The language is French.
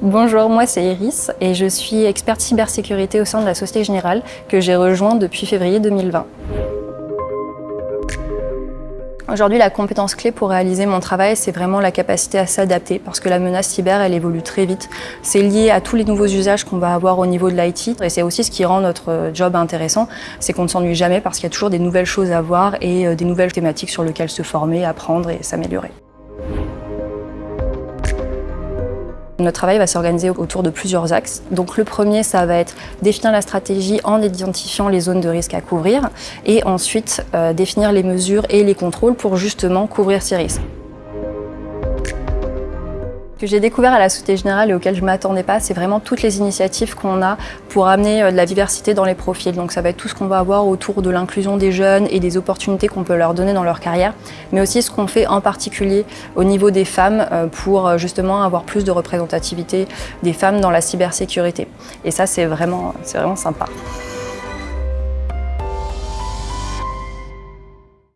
Bonjour, moi c'est Iris et je suis experte cybersécurité au sein de la Société Générale que j'ai rejoint depuis février 2020. Aujourd'hui, la compétence clé pour réaliser mon travail, c'est vraiment la capacité à s'adapter parce que la menace cyber, elle évolue très vite. C'est lié à tous les nouveaux usages qu'on va avoir au niveau de l'IT et c'est aussi ce qui rend notre job intéressant, c'est qu'on ne s'ennuie jamais parce qu'il y a toujours des nouvelles choses à voir et euh, des nouvelles thématiques sur lesquelles se former, apprendre et s'améliorer. Notre travail va s'organiser autour de plusieurs axes. Donc le premier, ça va être définir la stratégie en identifiant les zones de risque à couvrir et ensuite euh, définir les mesures et les contrôles pour justement couvrir ces risques que j'ai découvert à la Société Générale et auquel je ne m'attendais pas, c'est vraiment toutes les initiatives qu'on a pour amener euh, de la diversité dans les profils. Donc ça va être tout ce qu'on va avoir autour de l'inclusion des jeunes et des opportunités qu'on peut leur donner dans leur carrière, mais aussi ce qu'on fait en particulier au niveau des femmes euh, pour euh, justement avoir plus de représentativité des femmes dans la cybersécurité. Et ça, c'est vraiment, vraiment sympa.